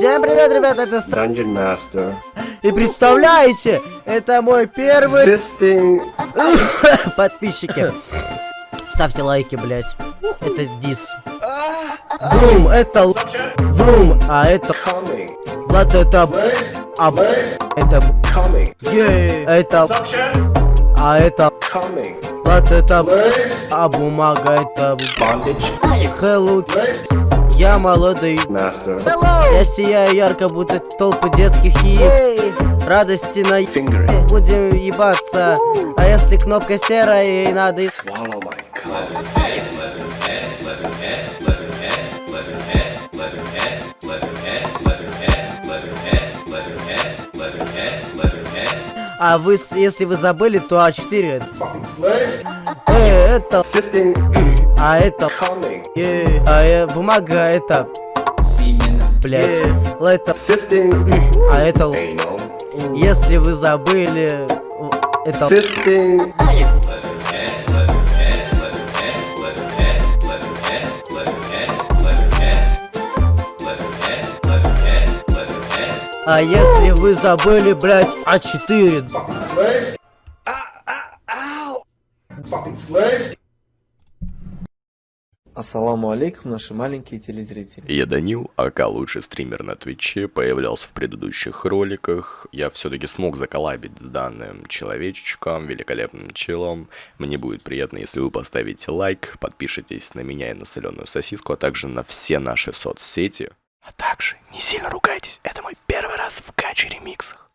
Всем привет, ребята, это С... Dungeon Master. И представляете, это мой первый... Fisting. Подписчики. Ставьте лайки, блять. Это дис. Врум, это. Врум, а это... Влад, это... А... Это... Coming. Ей, это... А это... Влад, это... А бумага, это... Hello, я молодой. Master. Я сияю ярко, будто толпы детских яиц. Радости на... Fingering. Будем ебаться. А если кнопка серая, ей надо... Swallow my. А вы, с- если вы забыли, то А4. Fucking slaves. Э, это... Fisting. А это... А э, бумага это... Блять. Это... Fisting. А это... Anal. Если вы забыли... Это... Fisting. А если вы забыли, блять, А4. Fucking slaves. Fucking slaves. Ассаламу алейкум, наши маленькие телезрители. Я Данил, АК лучший стример на Твиче, появлялся в предыдущих роликах. Я все-таки смог заколабить с данным человечечком, великолепным челом. Мне будет приятно, если вы поставите лайк, подпишитесь на меня и на соленую сосиску, а также на все наши соцсети. А также не сильно ругайтесь, это мой первый раз в каче ремиксах.